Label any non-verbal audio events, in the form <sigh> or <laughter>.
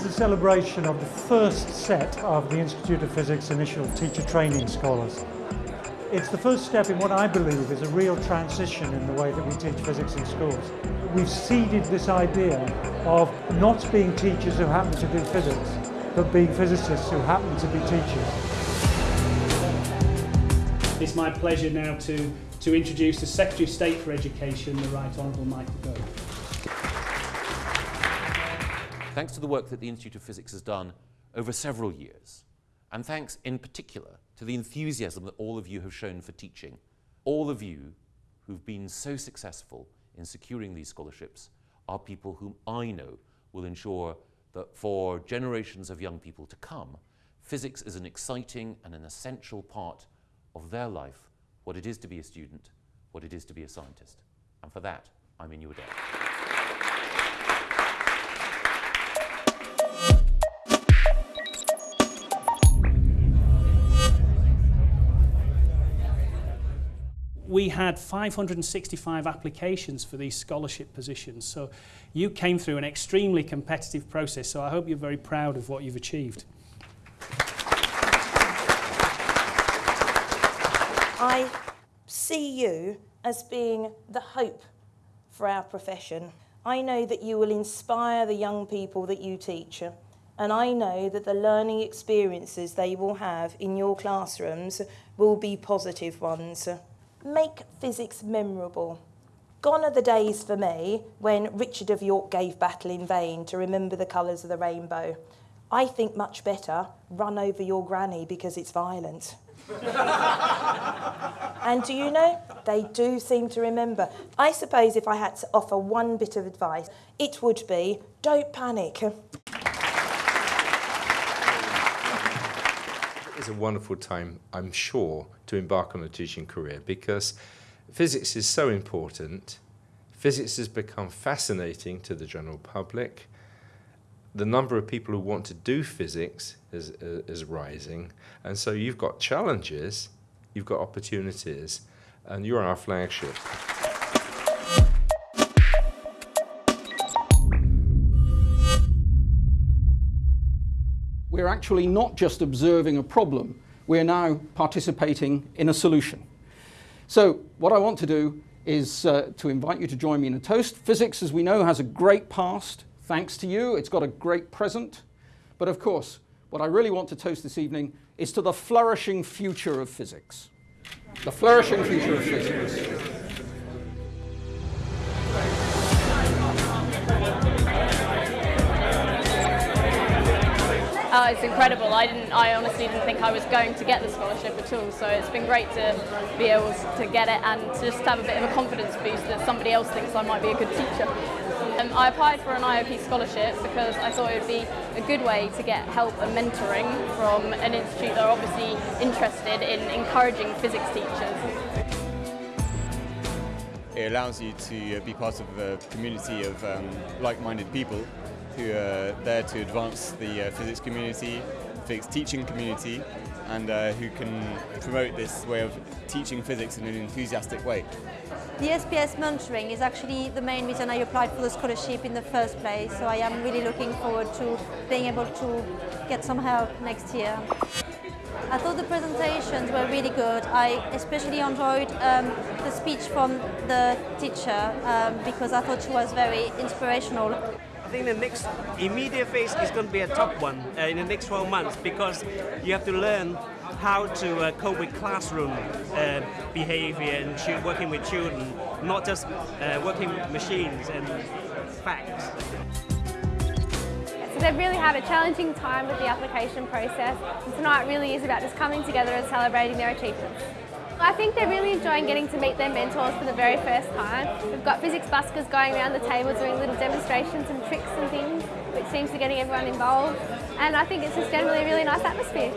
celebration of the first set of the Institute of Physics Initial Teacher Training Scholars. It's the first step in what I believe is a real transition in the way that we teach physics in schools. We've seeded this idea of not being teachers who happen to do physics, but being physicists who happen to be teachers. It's my pleasure now to, to introduce the Secretary of State for Education, the Right Honourable Michael Gove. Thanks to the work that the Institute of Physics has done over several years, and thanks in particular to the enthusiasm that all of you have shown for teaching, all of you who've been so successful in securing these scholarships are people whom I know will ensure that for generations of young people to come, physics is an exciting and an essential part of their life, what it is to be a student, what it is to be a scientist. And for that, I'm in your debt. We had 565 applications for these scholarship positions. So you came through an extremely competitive process. So I hope you're very proud of what you've achieved. I see you as being the hope for our profession. I know that you will inspire the young people that you teach and I know that the learning experiences they will have in your classrooms will be positive ones. Make physics memorable. Gone are the days for me when Richard of York gave battle in vain to remember the colours of the rainbow. I think much better, run over your granny because it's violent. <laughs> and do you know, they do seem to remember. I suppose if I had to offer one bit of advice, it would be, don't panic. It's a wonderful time, I'm sure, to embark on a teaching career because physics is so important. Physics has become fascinating to the general public. The number of people who want to do physics is, uh, is rising. And so you've got challenges, you've got opportunities, and you're our flagship. We're actually not just observing a problem, we're now participating in a solution. So what I want to do is uh, to invite you to join me in a toast. Physics, as we know, has a great past. Thanks to you, it's got a great present. But of course, what I really want to toast this evening is to the flourishing future of physics. The flourishing future of physics. Uh, it's incredible. I didn't. I honestly didn't think I was going to get the scholarship at all. So it's been great to be able to get it and just have a bit of a confidence boost that somebody else thinks I might be a good teacher. Um, I applied for an IOP scholarship because I thought it would be a good way to get help and mentoring from an institute that are obviously interested in encouraging physics teachers. It allows you to be part of a community of um, like-minded people who are there to advance the uh, physics community, physics teaching community, and uh, who can promote this way of teaching physics in an enthusiastic way. The SPS mentoring is actually the main reason I applied for the scholarship in the first place, so I am really looking forward to being able to get some help next year. I thought the presentations were really good. I especially enjoyed um, the speech from the teacher um, because I thought she was very inspirational I think the next immediate phase is going to be a tough one uh, in the next 12 months because you have to learn how to uh, cope with classroom uh, behavior and working with children, not just uh, working with machines and facts. They've really had a challenging time with the application process and tonight really is about just coming together and celebrating their achievements. I think they're really enjoying getting to meet their mentors for the very first time. We've got physics buskers going around the table doing little demonstrations and tricks and things, which seems to be getting everyone involved. And I think it's just generally a really nice atmosphere.